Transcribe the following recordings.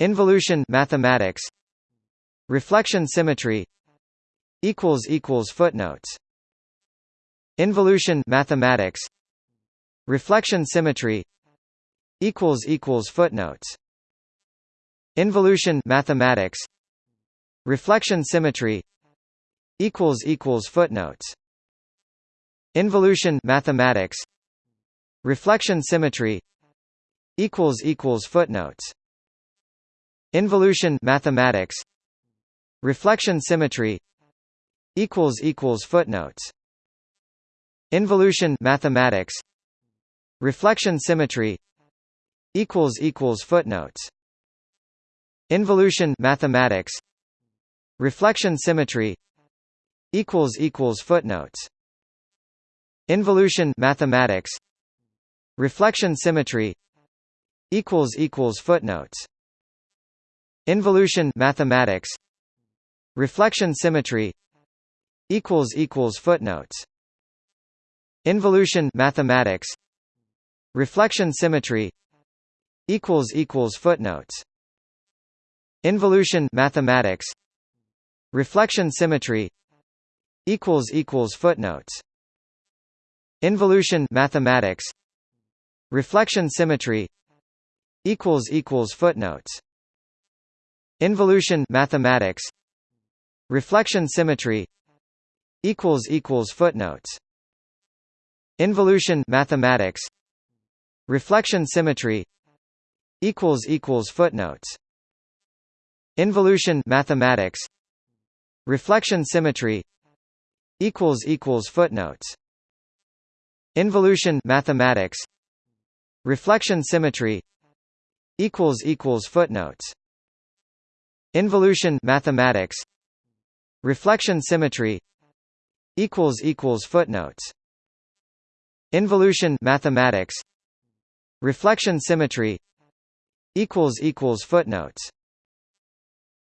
Involution mathematics. Reflection symmetry. Equals equals footnotes. Involution mathematics. Reflection symmetry. Equals equals footnotes. Involution mathematics. Reflection symmetry. Equals equals footnotes. Involution mathematics. Reflection symmetry. Equals equals footnotes Involution mathematics. Reflection symmetry. Equals equals footnotes. Involution mathematics. Reflection symmetry. Equals equals footnotes. Involution mathematics. Reflection symmetry. Equals equals footnotes. Involution mathematics. Reflection symmetry. Equals equals footnotes Involution mathematics. Reflection symmetry. Equals equals footnotes. Involution mathematics. Reflection symmetry. Equals equals footnotes. Involution mathematics. Reflection symmetry. Equals equals footnotes. Involution mathematics. Reflection symmetry. Equals equals footnotes Involution mathematics. Reflection symmetry. Equals equals footnotes. Involution mathematics. Reflection symmetry. Equals equals footnotes. Involution mathematics. Reflection symmetry. Equals equals footnotes. Involution mathematics. Reflection symmetry. Equals equals footnotes Involution mathematics. Reflection symmetry. Equals equals footnotes. Involution mathematics. Reflection symmetry. Equals equals footnotes.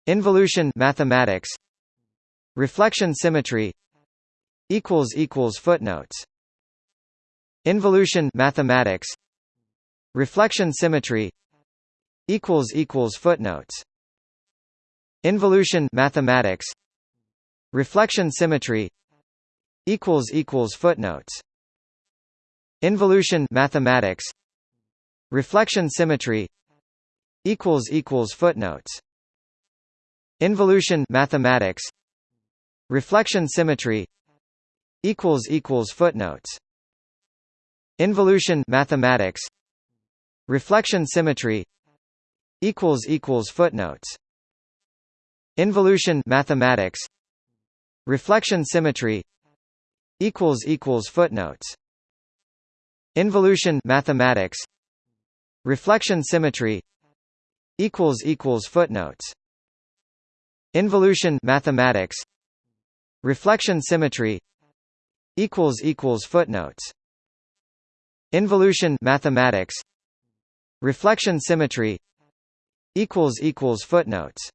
Involution mathematics. Reflection symmetry. Equals equals footnotes. Involution mathematics. Reflection symmetry. Equals equals footnotes Involution mathematics. Reflection symmetry. Equals equals footnotes. Involution mathematics. Reflection symmetry. Equals equals footnotes. Involution mathematics. Reflection symmetry. Equals equals footnotes. Involution mathematics. Reflection symmetry. Equals equals footnotes Involution mathematics. Reflection symmetry. Equals equals footnotes. Involution mathematics. Reflection symmetry. Equals equals footnotes. Involution mathematics. Reflection symmetry. Equals equals footnotes. Involution mathematics. Reflection symmetry. Equals equals footnotes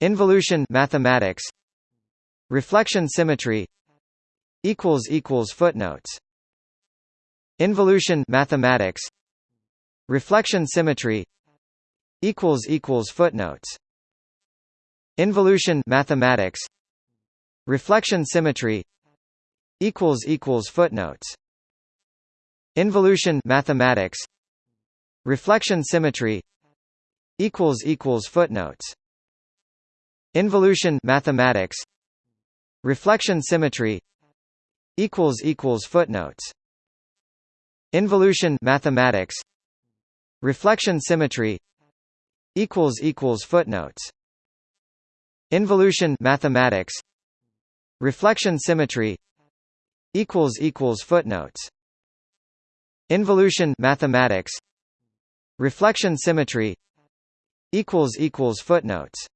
Involution mathematics. Reflection symmetry. Equals equals footnotes. Involution mathematics. Reflection symmetry. Equals equals footnotes. Involution mathematics. Reflection symmetry. Equals equals footnotes. Involution mathematics. Reflection symmetry. Equals equals footnotes Involution mathematics. Reflection symmetry. Equals equals footnotes. Involution mathematics. Reflection symmetry. Equals equals footnotes. Involution mathematics. Reflection symmetry. Equals equals footnotes. Involution mathematics. Reflection symmetry. Equals equals footnotes